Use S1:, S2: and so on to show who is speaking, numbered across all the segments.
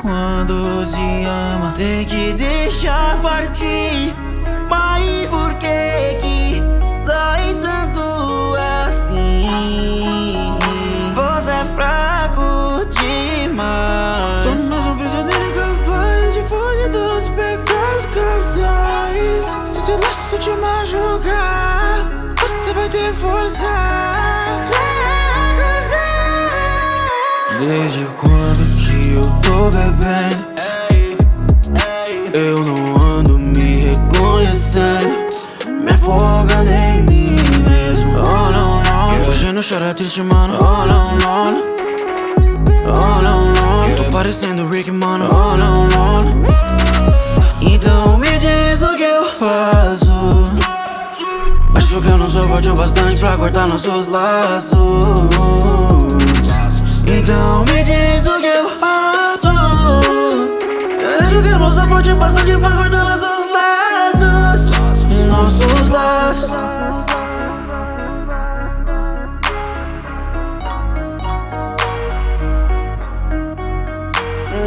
S1: quando se ama Tem que deixar partir. Mas por que que dói tanto assim? Você é fraco demais.
S2: Somos um prisioneiro incapaz de fugir dos pecados capitais Se esse laço te machucar Você vai ter força
S1: Desde quando que eu tô bebendo. Eu não ando me reconhecendo. Me afoga nem mim mesmo. Oh não, não Hoje não chora triste, mano. Oh não, não Oh não, não Tô parecendo Rick, mano. Oh não, não Então me diz o que eu faço. Acho que eu não sou forte o bastante pra cortar nossos laços então me diz o que eu faço. Não sou forte bastante pra cortar nossos laços. Nossos laços.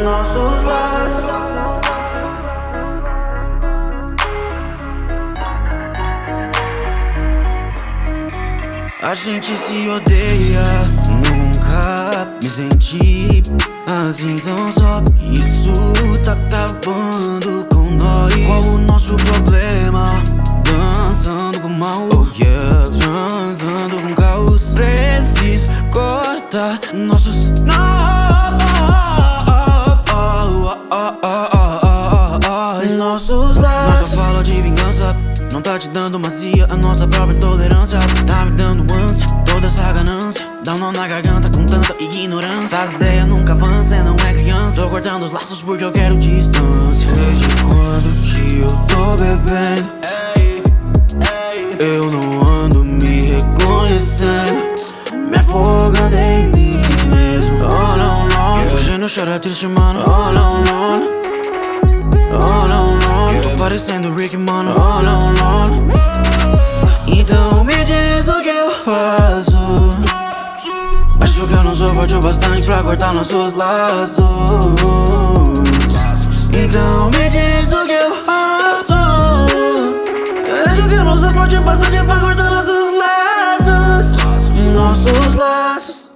S1: Nossos laços. A gente se odeia senti assim tão só Isso tá acabando com nós. Qual o nosso problema? Dançando com mal. Oh yeah. Transando com caos. Preciso cortar nossos Nossos laços. Nossa fala de vingança Não tá te dando macia A nossa própria intolerância Tá me nó na garganta com tanta ignorância. As ideias nunca avançam, não é criança. Tô cortando os laços porque eu quero distância. Desde quando que eu tô bebendo? Eu não ando me reconhecendo. Me afoga nem mim mesmo. Oh não, não Hoje não chora triste, mano. Não Oh não, não Tô parecendo Rick, mano. Oh não, Acho que eu não sou forte o bastante pra cortar nossos laços. Então me diz o que eu faço. Acho que eu não sou forte o bastante pra cortar nossos laços. Nossos laços